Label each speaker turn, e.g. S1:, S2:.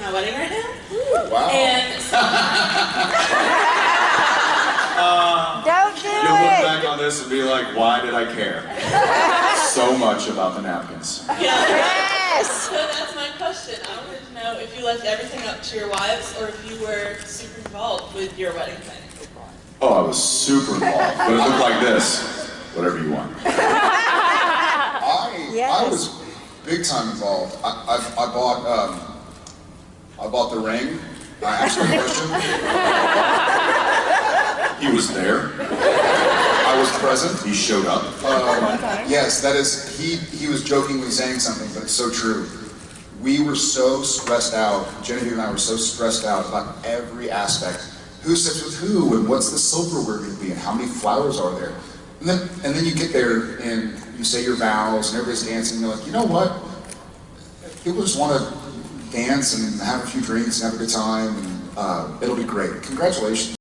S1: my wedding right now.
S2: Wow.
S1: And so,
S3: Don't do
S2: You'll look back on this and be like, why did I care so much about the napkins?
S1: yeah.
S3: Yes.
S1: So that's my question. I wanted to know if you left everything up to your wives or if you were super involved with your wedding planning.
S2: Oh, I was super involved, but it looked like this. Whatever you want.
S4: I,
S3: Yes.
S4: I was big time involved. I, I, I bought, um, I bought the ring. I asked actually question.
S2: He was there.
S4: I was present.
S2: He showed up.
S4: Um, yes, that is, he, he was jokingly saying something, but it's so true. We were so stressed out, Genevieve and I were so stressed out about every aspect. Who sits with who, and what's the silverware going to be, and how many flowers are there? And then, and then you get there, and you say your vows, and everybody's dancing, and you're like, you know what? People just want to dance and have a few drinks and have a good time, and uh, it'll be great. Congratulations.